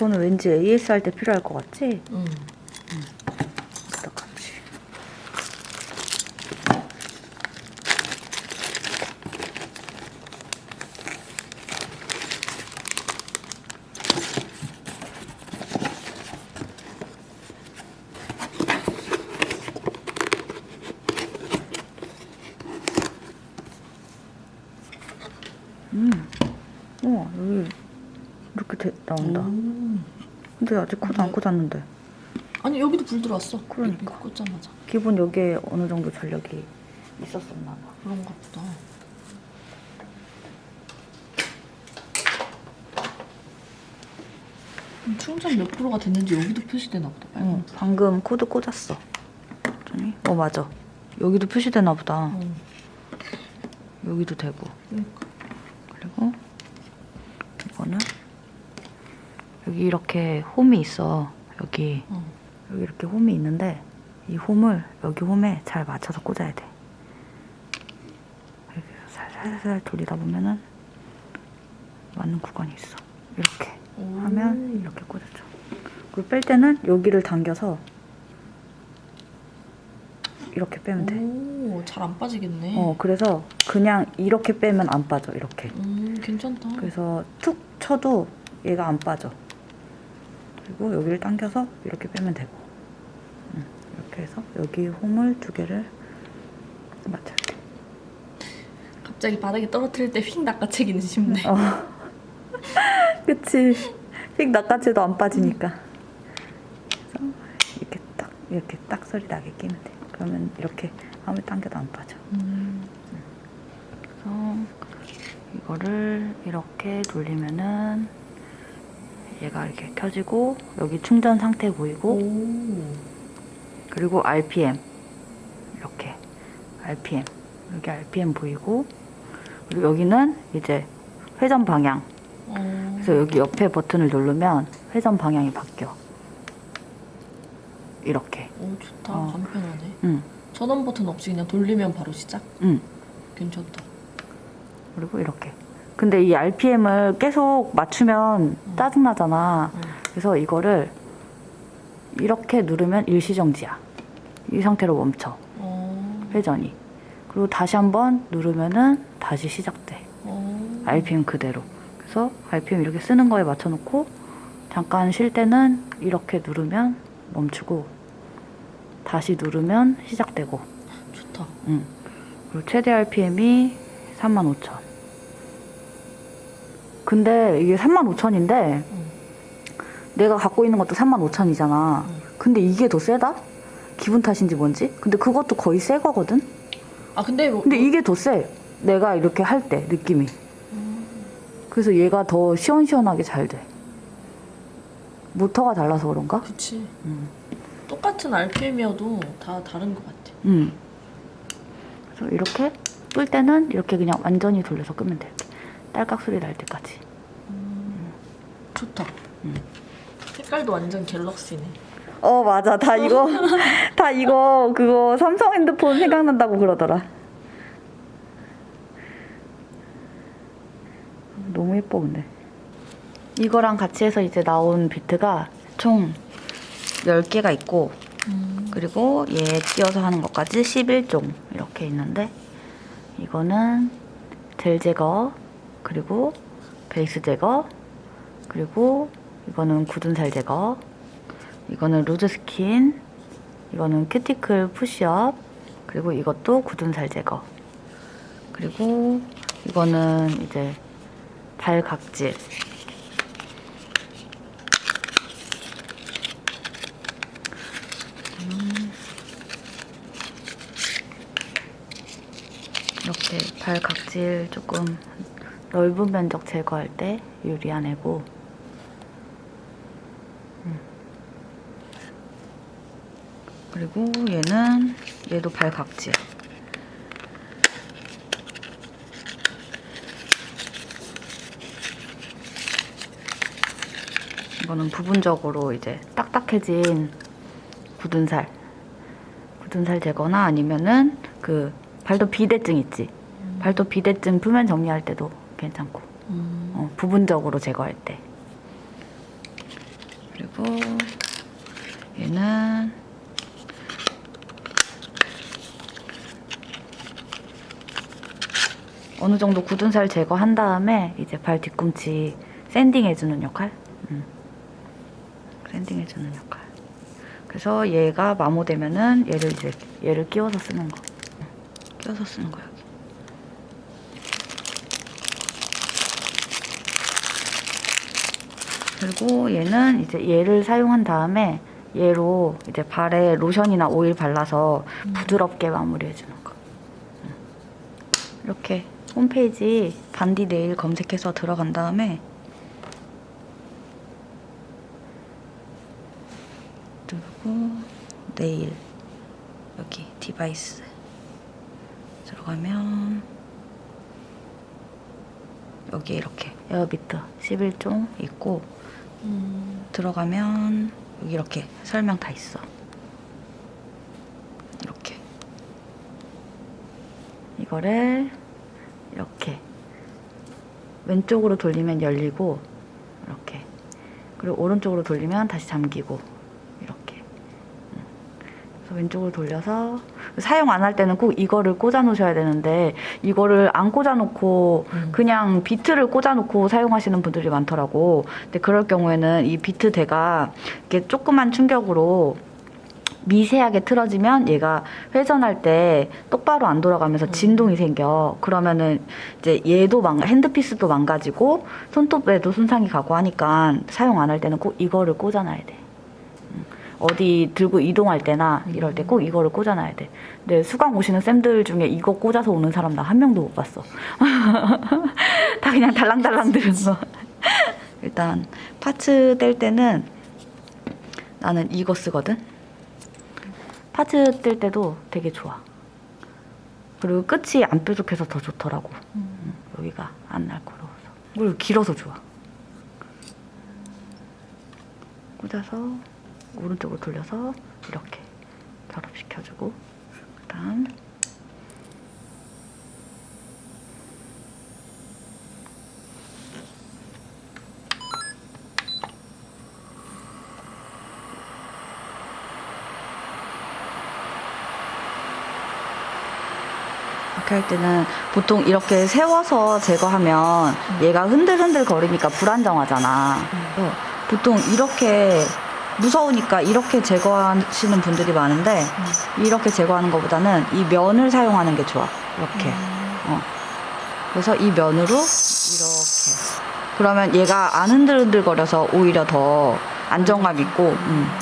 이거는 왠지 AS 할 때 필요할 것 같지? 응. 어떡하지? 음, 우와 여기 이렇게 돼- 나온다. 음. 근데 아직 코드 안 꽂았는데. 아니 여기도 불 들어왔어. 그러니까. 꽂자마자. 기본 여기에 어느 정도 전력이 있었었나 봐. 그런가 보다. 음, 충전 몇 프로가 됐는지 여기도 표시되나 보다. 응. 방금 코드 꽂았어. 어 맞아. 여기도 표시되나 보다. 응. 여기도 되고. 그러니까. 그리고 이거는 여기 이렇게 홈이 있어. 여기 어. 여기 이렇게 홈이 있는데 이 홈을 여기 홈에 잘 맞춰서 꽂아야 돼. 이렇게 살살살 돌리다 보면은 맞는 구간이 있어. 이렇게 오. 하면 이렇게 꽂아줘. 그리고 뺄 때는 여기를 당겨서 이렇게 빼면 돼. 오, 잘안 빠지겠네. 어, 그래서 그냥 이렇게 빼면 안 빠져, 이렇게. 음, 괜찮다. 그래서 툭 쳐도 얘가 안 빠져. 그리고 여기를 당겨서 이렇게 빼면 되고. 음, 이렇게 해서 여기 홈을 두 개를 맞춰야 돼. 갑자기 바닥에 떨어뜨릴 때 휙 낚아채기는 쉽네. 어. 그치. 휙 낚아채도 안 빠지니까. 그래서 이렇게 딱, 이렇게 딱 소리 나게 끼면 돼. 그러면 이렇게 아무리 당겨도 안 빠져. 음. 그래서 이거를 이렇게 돌리면은 얘가 이렇게 켜지고 여기 충전 상태 보이고 오. 그리고 RPM 이렇게 RPM 여기 RPM 보이고 그리고 여기는 이제 회전 방향 어. 그래서 여기 옆에 버튼을 누르면 회전 방향이 바뀌어 이렇게 오, 좋다. 어. 간편하네. 응, 전원 버튼 없이 그냥 돌리면 바로 시작? 응. 괜찮다. 그리고 이렇게 근데 이 RPM을 계속 맞추면 짜증나잖아 응. 그래서 이거를 이렇게 누르면 일시정지야. 이 상태로 멈춰. 어. 회전이. 그리고 다시 한번 누르면은 다시 시작돼. 어. RPM 그대로. 그래서 RPM 이렇게 쓰는 거에 맞춰놓고 잠깐 쉴 때는 이렇게 누르면 멈추고 다시 누르면 시작되고. 좋다. 응. 그리고 최대 RPM이 35,000. 근데 이게 35,000인데 응. 내가 갖고 있는 것도 35,000이잖아. 응. 근데 이게 더 세다? 기분 탓인지 뭔지? 근데 그것도 거의 새 거거든? 아 근데 뭐, 근데 이게 더 세. 내가 이렇게 할 때 느낌이. 음. 그래서 얘가 더 시원시원하게 잘 돼. 모터가 달라서 그런가? 그치. 음. 똑같은 RPM이어도 다 다른 것 같아. 음. 그래서 이렇게 끌 때는 이렇게 그냥 완전히 돌려서 끄면 돼. 딸깍 소리 날 때까지. 좋다. 음. 색깔도 완전 갤럭시네. 어 맞아 다 이거 다 이거 그거 삼성 핸드폰 생각난다고 그러더라 너무 예뻐 근데 이거랑 같이 해서 이제 나온 비트가 총 10개가 있고 음. 그리고 얘 끼워서 하는 것까지 11종 이렇게 있는데 이거는 젤 제거 그리고 베이스 제거 그리고 이거는 굳은 살 제거 이거는 loose skin 이거는 큐티클 푸시업 그리고 이것도 굳은 살 제거. 그리고 이거는 이제 발 각질. 이렇게 발 각질 조금 넓은 면적 제거할 때 유리한 애고. 음. 그리고 얘는 얘도 발 각질 이거는 부분적으로 이제 딱딱해진 굳은 살. 굳은 살 제거나 아니면은 그 발도 비대증 있지? 발도 비대증 표면 정리할 때도 괜찮고 음. 어, 부분적으로 제거할 때 그리고 얘는 어느 정도 굳은 살 제거한 다음에 이제 발 뒤꿈치 sanding 해주는 역할? 음. sanding 해주는 역할. 그래서 얘가 마모되면은 얘를 이제 얘를 끼워서 쓰는 거. 끼워서 쓰는 거여 그리고 얘는 이제 얘를 사용한 다음에 얘로 이제 발에 로션이나 오일 발라서 부드럽게 마무리해주는 거. 음. 이렇게 홈페이지 반디 네일 검색해서 들어간 다음에 그리고 네일 여기 device 들어가면 여기 이렇게 care bit 11종 있고 음. 들어가면 여기 이렇게 설명 다 있어. 이렇게. 이거를 이렇게 왼쪽으로 돌리면 열리고 이렇게 그리고 오른쪽으로 돌리면 다시 잠기고 이렇게 음. 그래서 왼쪽으로 돌려서 사용 안 할 때는 꼭 이거를 꽂아 놓으셔야 되는데 이거를 안 꽂아 놓고 그냥 비트를 꽂아 놓고 사용하시는 분들이 많더라고 근데 그럴 경우에는 이 비트 대가 이렇게 조그만 충격으로 미세하게 틀어지면 얘가 회전할 때 똑바로 안 돌아가면서 진동이 생겨. 그러면은 이제 얘도 망 핸드피스도 망가지고 손톱에도 손상이 가고 하니까 사용 안 할 때는 꼭 이거를 꽂아놔야 돼. 음. 어디 들고 이동할 때나 이럴 때 꼭 이거를 꽂아놔야 돼. 근데 수강 오시는 쌤들 중에 이거 꽂아서 오는 사람 나 한 명도 못 봤어. 다 그냥 달랑달랑 들은 거. 일단 파츠 뗄 때는 나는 이거 쓰거든. 파츠 뗄 때도 되게 좋아. 그리고 끝이 안 뾰족해서 더 좋더라고. 음, 여기가 안 날카로워서. 그리고 길어서 좋아. 꽂아서 오른쪽으로 돌려서 이렇게 결합시켜주고 그 다음 이렇게 할 때는 보통 이렇게 세워서 제거하면 얘가 흔들흔들 거리니까 불안정하잖아. 그래서 보통 이렇게 무서우니까 이렇게 제거하시는 분들이 많은데 이렇게 제거하는 것보다는 이 면을 사용하는 게 좋아. 이렇게. 어. 그래서 이 면으로 이렇게. 그러면 얘가 안 흔들흔들 거려서 오히려 더 안정감 있고. 음.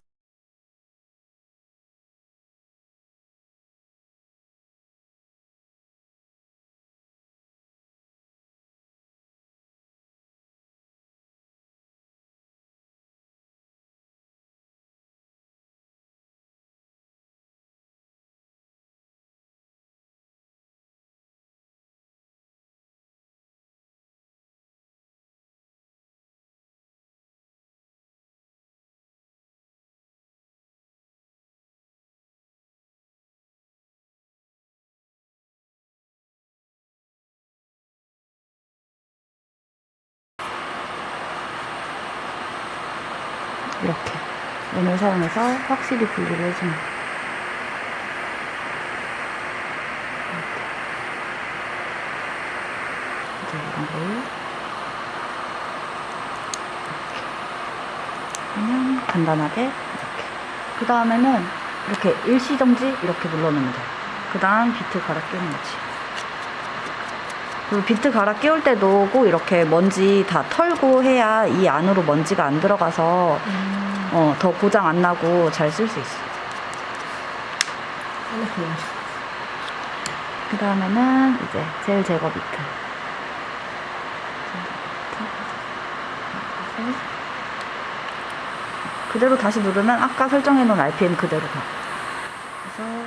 이렇게 면을 사용해서 확실히 분리를. 이렇게. 이제 이런 걸 이렇게 하면 간단하게 이렇게 그 다음에는 이렇게 일시정지 이렇게 눌러놓으면 돼요 그 다음 비트 갈아 끼우는 거지 그리고 비트 갈아 끼울 때도 꼭 이렇게 먼지 다 털고 해야 이 안으로 먼지가 안 들어가서 음. 어, 더 고장 안 나고 잘 쓸 수 있어. 그 다음에는 이제 젤 제거 비트. 그대로 다시 누르면 아까 설정해 놓은 RPM 그대로 가. 그래서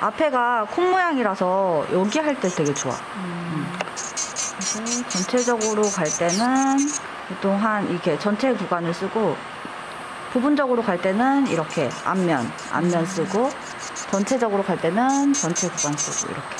앞에가 콩 모양이라서 여기 할 때 되게 좋아. 그래서 전체적으로 갈 때는 또한 이렇게 전체 구간을 쓰고 부분적으로 갈 때는 이렇게 앞면, 앞면 쓰고 전체적으로 갈 때는 전체 구간 쓰고 이렇게.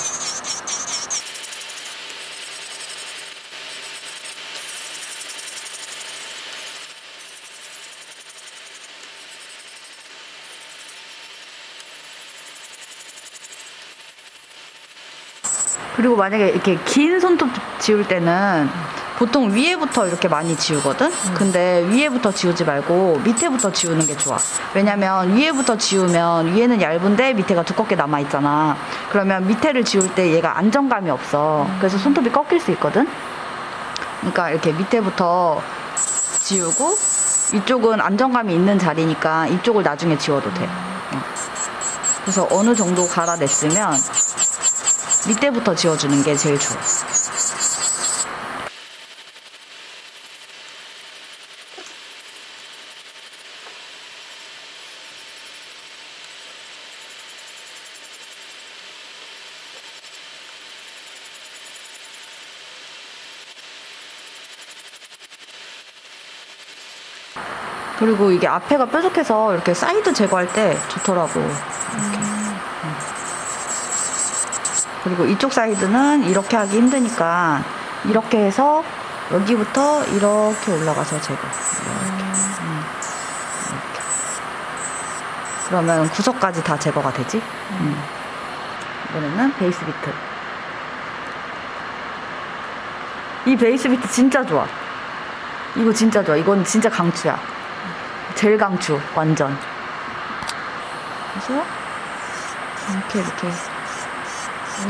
그리고 만약에 이렇게 긴 손톱 지울 때는 보통 위에부터 이렇게 많이 지우거든? 근데 위에부터 지우지 말고 밑에부터 지우는 게 좋아. 왜냐면 위에부터 지우면 위에는 얇은데 밑에가 두껍게 남아있잖아. 그러면 밑에를 지울 때 얘가 안정감이 없어. 그래서 손톱이 꺾일 수 있거든? 그러니까 이렇게 밑에부터 지우고 이쪽은 안정감이 있는 자리니까 이쪽을 나중에 지워도 돼. 어. 그래서 어느 정도 갈아냈으면 밑에부터 지워주는 게 제일 좋아. 그리고 이게 앞에가 뾰족해서 이렇게 사이드 제거할 때 좋더라고. 이렇게. 음. 그리고 이쪽 사이드는 이렇게 하기 힘드니까 이렇게 해서 여기부터 이렇게 올라가서 제거. 이렇게. 음. 이렇게. 그러면 구석까지 다 제거가 되지. 음. 이번에는 base bit. 이 base bit 진짜 좋아. 이거 진짜 좋아. 이건 진짜 강추야. 제일 강추, 완전. 그래서 이렇게 이렇게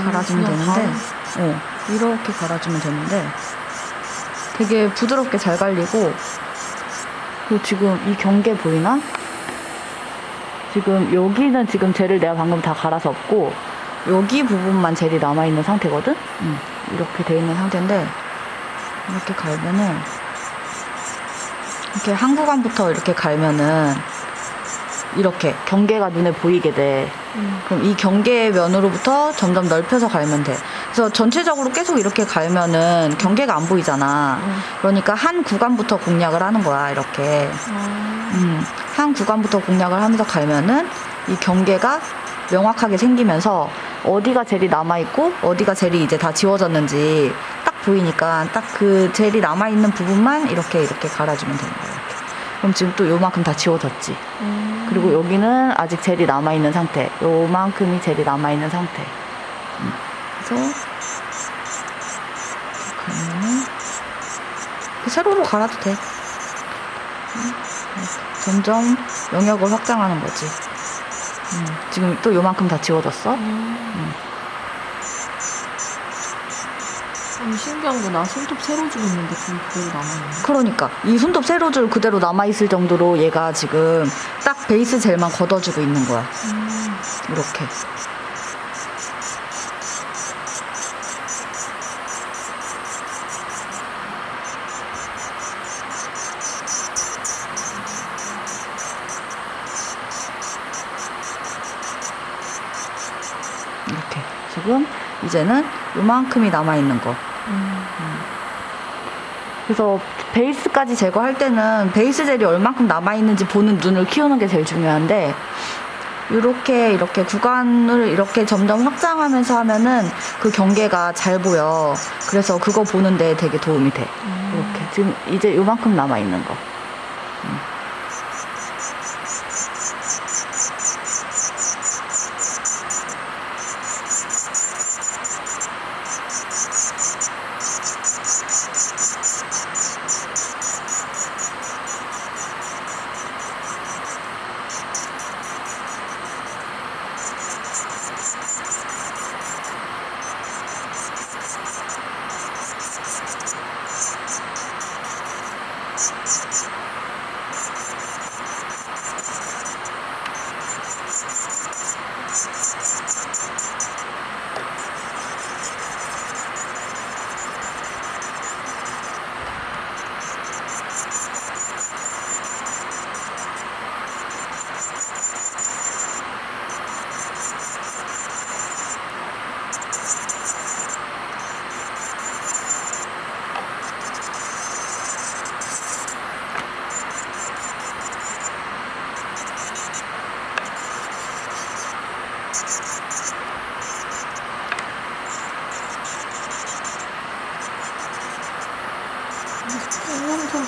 갈아주면 그냥 되는데, 어, 이렇게 갈아주면 되는데, 되게 부드럽게 잘 갈리고, 그리고 지금 이 경계 보이나? 지금 여기는 지금 젤을 내가 방금 다 갈아서 없고, 여기 부분만 젤이 남아있는 상태거든? 음, 이렇게 돼 있는 상태인데, 이렇게 갈면은, 이렇게 한 구간부터 이렇게 갈면은 이렇게 경계가 눈에 보이게 돼. 음. 그럼 이 경계 면으로부터 점점 넓혀서 갈면 돼. 그래서 전체적으로 계속 이렇게 갈면은 경계가 안 보이잖아. 음. 그러니까 한 구간부터 공략을 하는 거야, 이렇게. 아, 음, 한 구간부터 공략을 하면서 갈면은 이 경계가 명확하게 생기면서 어디가 젤이 남아있고 어디가 젤이 이제 다 지워졌는지 딱 보이니까 딱 그 젤이 남아있는 부분만 이렇게 이렇게 갈아주면 되는. 이렇게. 그럼 지금 또 요만큼 다 지워졌지. 음. 그리고 여기는 아직 젤이 남아있는 상태. 요만큼이 젤이 남아있는 상태. 음, 그래서 이렇게 세로로 갈아도 돼. 음. 점점 영역을 확장하는 거지. 음, 지금 또 요만큼 다 지워졌어. 음. 음, 신기한 거 나 손톱 새로 주고 있는데 그게 그대로 남아있네. 그러니까 이 손톱 세로줄 그대로 남아있을 정도로 얘가 지금 딱 베이스 젤만 걷어주고 있는 거야. 음. 이렇게. 이렇게. 지금 이제는 요만큼이 남아있는 거. 음. 그래서 베이스까지 제거할 때는 베이스 젤이 얼만큼 남아있는지 보는 눈을 키우는 게 제일 중요한데 이렇게 이렇게 구간을 이렇게 점점 확장하면서 하면은 그 경계가 잘 보여. 그래서 그거 보는데 되게 도움이 돼. 음. 이렇게 지금 이제 요만큼 남아 있는 거. 음.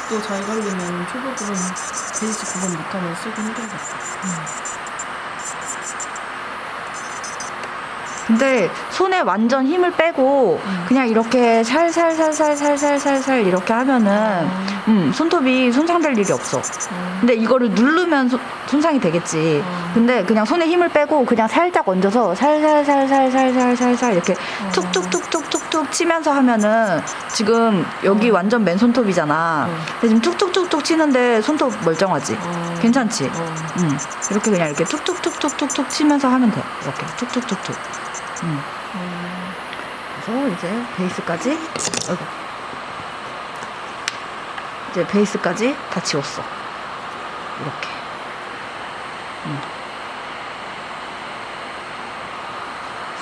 손톱도 잘 갈리면 초보 부분 베이스 부분 못하면 쓰기 힘들겠다. 근데 손에 완전 힘을 빼고 음. 그냥 이렇게 살살살살살살살살 이렇게 하면은 음, 손톱이 손상될 일이 없어. 근데 이거를 누르면 손- 손상이 되겠지. 어. 근데 그냥 손에 힘을 빼고 그냥 살짝 얹어서 살살살살살살살살 이렇게 어. 툭툭툭툭툭툭 치면서 하면은 지금 여기 어. 완전 맨손톱이잖아. 어. 근데 지금 툭툭툭툭 치는데 손톱 멀쩡하지. 어. 괜찮지? 어. 음, 이렇게 그냥 이렇게 툭툭툭툭툭툭 치면서 하면 돼. 이렇게 툭툭툭툭. 음. 어. 그래서 이제 베이스까지 어이구. 이제 베이스까지 다 지웠어. 이렇게. 음.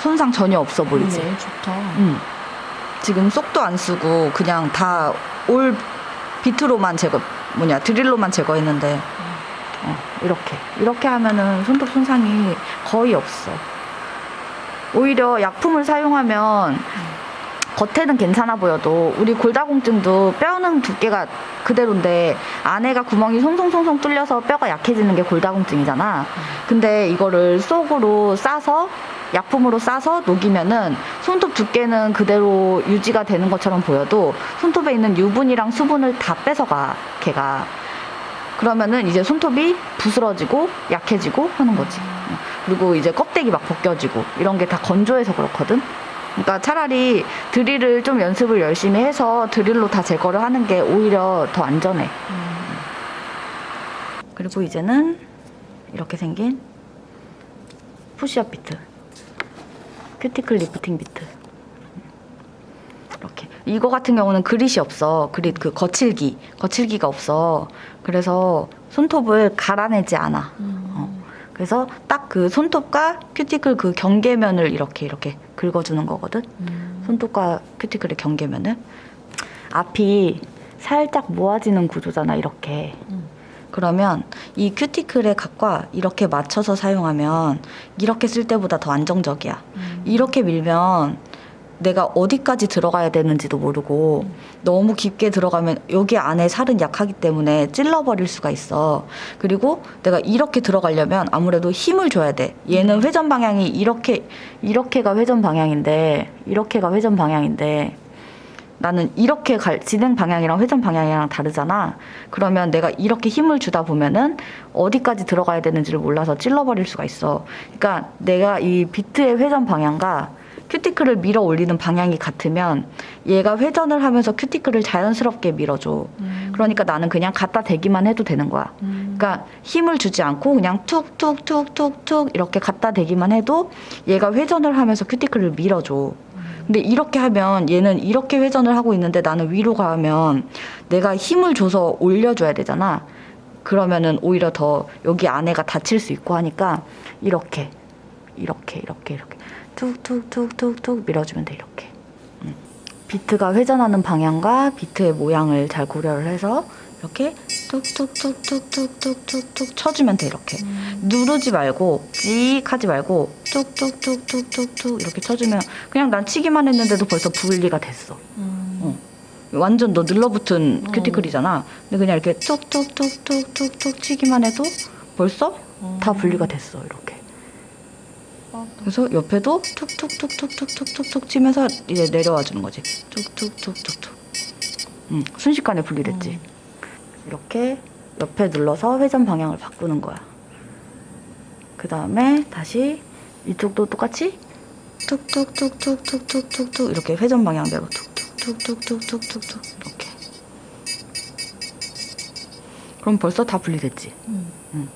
손상 전혀 없어 보이지? 네, 좋다. 음. 지금 속도 안 쓰고 그냥 다 올 비트로만 제거 뭐냐 드릴로만 제거했는데 어, 이렇게 이렇게 하면은 손톱 손상이 거의 없어. 오히려 약품을 사용하면 겉에는 괜찮아 보여도 우리 골다공증도 뼈는 두께가 그대로인데 안에가 구멍이 송송송송 뚫려서 뼈가 약해지는 게 골다공증이잖아. 근데 이거를 속으로 싸서 약품으로 싸서 녹이면은 손톱 두께는 그대로 유지가 되는 것처럼 보여도 손톱에 있는 유분이랑 수분을 다 뺏어가 걔가 그러면은 이제 손톱이 부스러지고 약해지고 하는 거지. 그리고 이제 껍데기 막 벗겨지고 이런 게 다 건조해서 그렇거든. 그러니까 차라리 드릴을 좀 연습을 열심히 해서 드릴로 다 제거를 하는 게 오히려 더 안전해. 음. 그리고 이제는 이렇게 생긴 push-up bit. 큐티클 lifting bit. 이렇게. 이거 같은 경우는 grit이 없어. 그릿 그 거칠기. 거칠기가 없어. 그래서 손톱을 갈아내지 않아. 음. 어. 그래서 딱 그 손톱과 큐티클 그 경계면을 이렇게 이렇게 긁어주는 거거든. 음. 손톱과 큐티클의 경계면을. 앞이 살짝 모아지는 구조잖아, 이렇게. 음. 그러면 이 큐티클의 각과 이렇게 맞춰서 사용하면 이렇게 쓸 때보다 더 안정적이야. 음. 이렇게 밀면 내가 어디까지 들어가야 되는지도 모르고 너무 깊게 들어가면 여기 안에 살은 약하기 때문에 찔러버릴 수가 있어. 그리고 내가 이렇게 들어가려면 아무래도 힘을 줘야 돼. 얘는 회전 방향이 이렇게 이렇게가 회전 방향인데 이렇게가 회전 방향인데 나는 이렇게 갈 진행 방향이랑 회전 방향이랑 다르잖아. 그러면 내가 이렇게 힘을 주다 보면은 어디까지 들어가야 되는지를 몰라서 찔러버릴 수가 있어. 그러니까 내가 이 비트의 회전 방향과 큐티클을 밀어 올리는 방향이 같으면 얘가 회전을 하면서 큐티클을 자연스럽게 밀어줘. 음. 그러니까 나는 그냥 갖다 대기만 해도 되는 거야. 음. 그러니까 힘을 주지 않고 그냥 툭툭툭툭툭 이렇게 갖다 대기만 해도 얘가 회전을 하면서 큐티클을 밀어줘. 근데 이렇게 하면 얘는 이렇게 회전을 하고 있는데 나는 위로 가면 내가 힘을 줘서 올려줘야 되잖아. 그러면은 오히려 더 여기 안에가 다칠 수 있고 하니까 이렇게 이렇게 이렇게 이렇게 툭툭툭툭툭 밀어주면 돼 이렇게. 음. 비트가 회전하는 방향과 비트의 모양을 잘 고려를 해서 이렇게 툭툭툭툭툭툭툭툭 쳐주면 돼 이렇게. 음. 누르지 말고 찍 하지 말고 툭툭툭툭툭툭 이렇게 쳐주면 그냥 난 치기만 했는데도 벌써 분리가 됐어. 음. 어. 완전 너 눌러붙은 어. 큐티클이잖아. 근데 그냥 이렇게 툭툭툭툭툭툭 치기만 해도 벌써 어. 다 분리가 됐어 이렇게. 아, 그래서 옆에도 툭툭툭툭툭툭툭 치면서 이제 내려와 주는 거지. 툭툭툭툭툭. 음, 순식간에 분리됐지. 음. 이렇게 옆에 눌러서 회전 방향을 바꾸는 거야. 그 다음에 다시 이쪽도 똑같이 툭툭툭툭툭툭툭툭 이렇게 회전 방향 대로 툭툭툭툭툭툭툭 이렇게. 그럼 벌써 다 분리됐지. 음.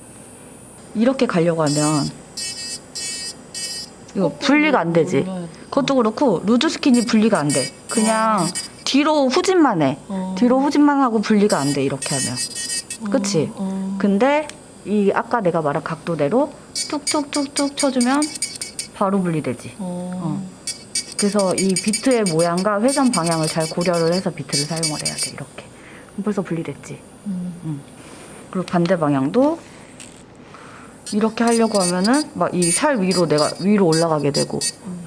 이렇게 가려고 하면 이거 분리가 안 되지. 돼. 그것도 그렇고 루즈 스킨이 분리가 안 돼. 그냥 뒤로 후진만 해. 어. 뒤로 후진만 하고 분리가 안 돼. 이렇게 하면. 어. 그치? 어. 근데 이 아까 내가 말한 각도대로 툭툭툭툭 쳐주면 바로 분리되지. 어. 그래서 이 비트의 모양과 회전 방향을 잘 고려를 해서 비트를 사용을 해야 돼. 이렇게. 벌써 분리됐지. 음. 그리고 반대 방향도 이렇게 하려고 하면은 막 이 살 위로 내가 위로 올라가게 되고 음.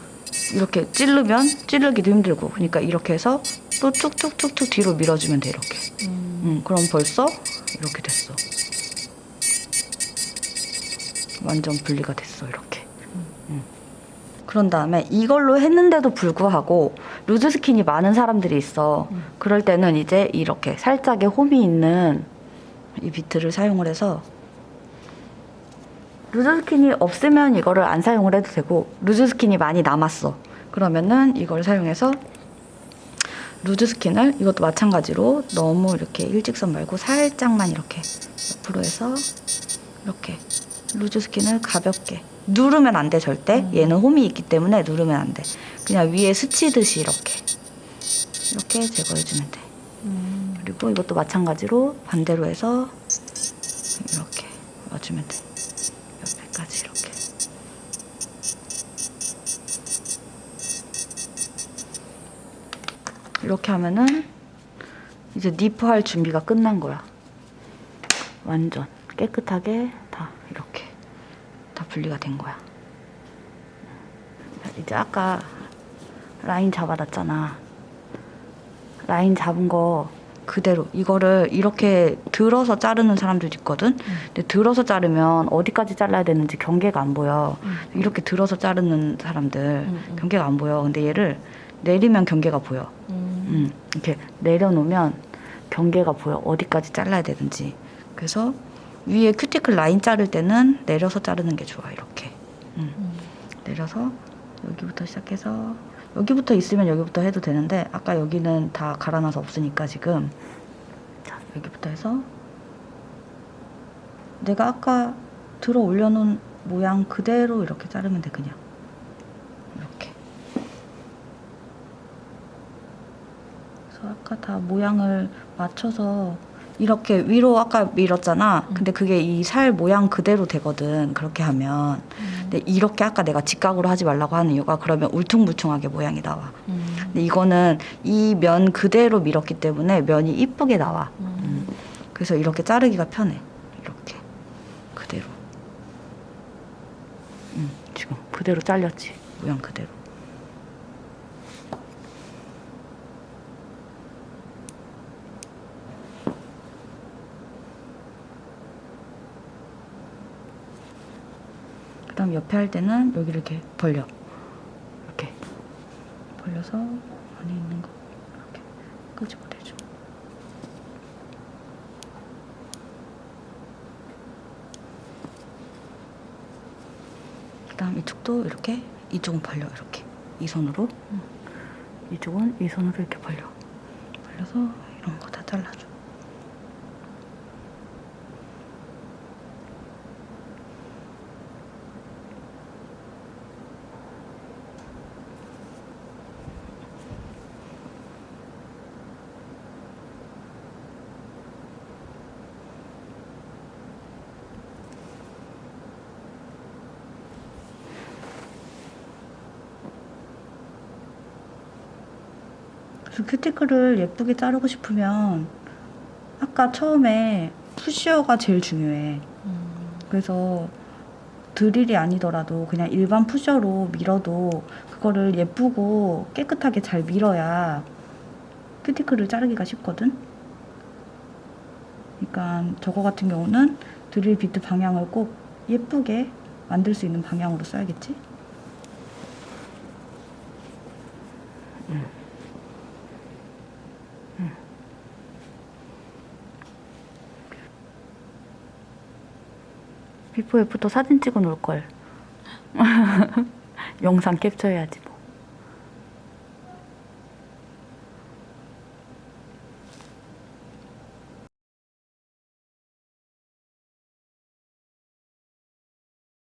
이렇게 찌르면 찌르기도 힘들고 그러니까 이렇게 해서 또 툭툭툭툭 뒤로 밀어주면 돼 이렇게. 음. 음, 그럼 벌써 이렇게 됐어. 완전 분리가 됐어 이렇게. 음. 그런 다음에 이걸로 했는데도 불구하고 loose skin이 많은 사람들이 있어. 음. 그럴 때는 이제 이렇게 살짝의 홈이 있는 이 비트를 사용을 해서 loose skin이 없으면 이거를 안 사용을 해도 되고 loose skin이 많이 남았어. 그러면은 이걸 사용해서 loose skin을 이것도 마찬가지로 너무 이렇게 일직선 말고 살짝만 이렇게 옆으로 해서 이렇게 loose skin을 가볍게 누르면 안 돼 절대 음. 얘는 홈이 있기 때문에 누르면 안돼 그냥 위에 스치듯이 이렇게 이렇게 제거해주면 돼 음. 그리고 이것도 마찬가지로 반대로 해서 이렇게 와주면 돼 옆에까지 이렇게. 이렇게 하면은 이제 니프 할 준비가 끝난 거야. 완전 깨끗하게 다 이렇게 다 분리가 된 거야. 이제 아까 라인 잡아놨잖아. 라인 잡은 거 그대로 이거를 이렇게 들어서 자르는 사람들도 있거든. 근데 들어서 자르면 어디까지 잘라야 되는지 경계가 안 보여. 음. 이렇게 들어서 자르는 사람들 음, 음. 경계가 안 보여. 근데 얘를 내리면 경계가 보여. 음. 음, 이렇게 내려놓으면 경계가 보여. 어디까지 잘라야 되는지. 그래서 위에 큐티클 라인 자를 때는 내려서 자르는 게 좋아. 이렇게. 음. 음. 내려서 여기부터 시작해서 여기부터 있으면 여기부터 해도 되는데 아까 여기는 다 갈아놔서 없으니까 지금. 자 여기부터 해서. 내가 아까 들어 올려놓은 모양 그대로 이렇게 자르면 돼 그냥. 이렇게. 아까 다 모양을 맞춰서 이렇게 위로 아까 밀었잖아. 근데 그게 이 살 모양 그대로 되거든 그렇게 하면 근데 이렇게 아까 내가 직각으로 하지 말라고 하는 이유가 그러면 울퉁불퉁하게 모양이 나와. 음. 근데 이거는 이 면 그대로 밀었기 때문에 면이 이쁘게 나와. 음. 그래서 이렇게 자르기가 편해. 이렇게 그대로. 음, 지금 그대로 잘렸지. 모양 그대로. 그 다음 옆에 할 때는 여기를 이렇게 벌려. 이렇게 벌려서 안에 있는 거 이렇게 끄집어내줘. 그 다음 이쪽도 이렇게 이쪽은 벌려 이렇게 이 손으로 이쪽은 이 손으로 이렇게 벌려 벌려서 이런 거 다 잘라줘. 큐티클을 예쁘게 자르고 싶으면 아까 처음에 푸시어가 제일 중요해. 음. 그래서 드릴이 아니더라도 그냥 일반 푸셔로 밀어도 그거를 예쁘고 깨끗하게 잘 밀어야 큐티클을 자르기가 쉽거든. 그러니까 저거 같은 경우는 드릴 비트 방향을 꼭 예쁘게 만들 수 있는 방향으로 써야겠지. 비포 애프터 사진 찍어 놓을 걸. 영상 캡처해야지.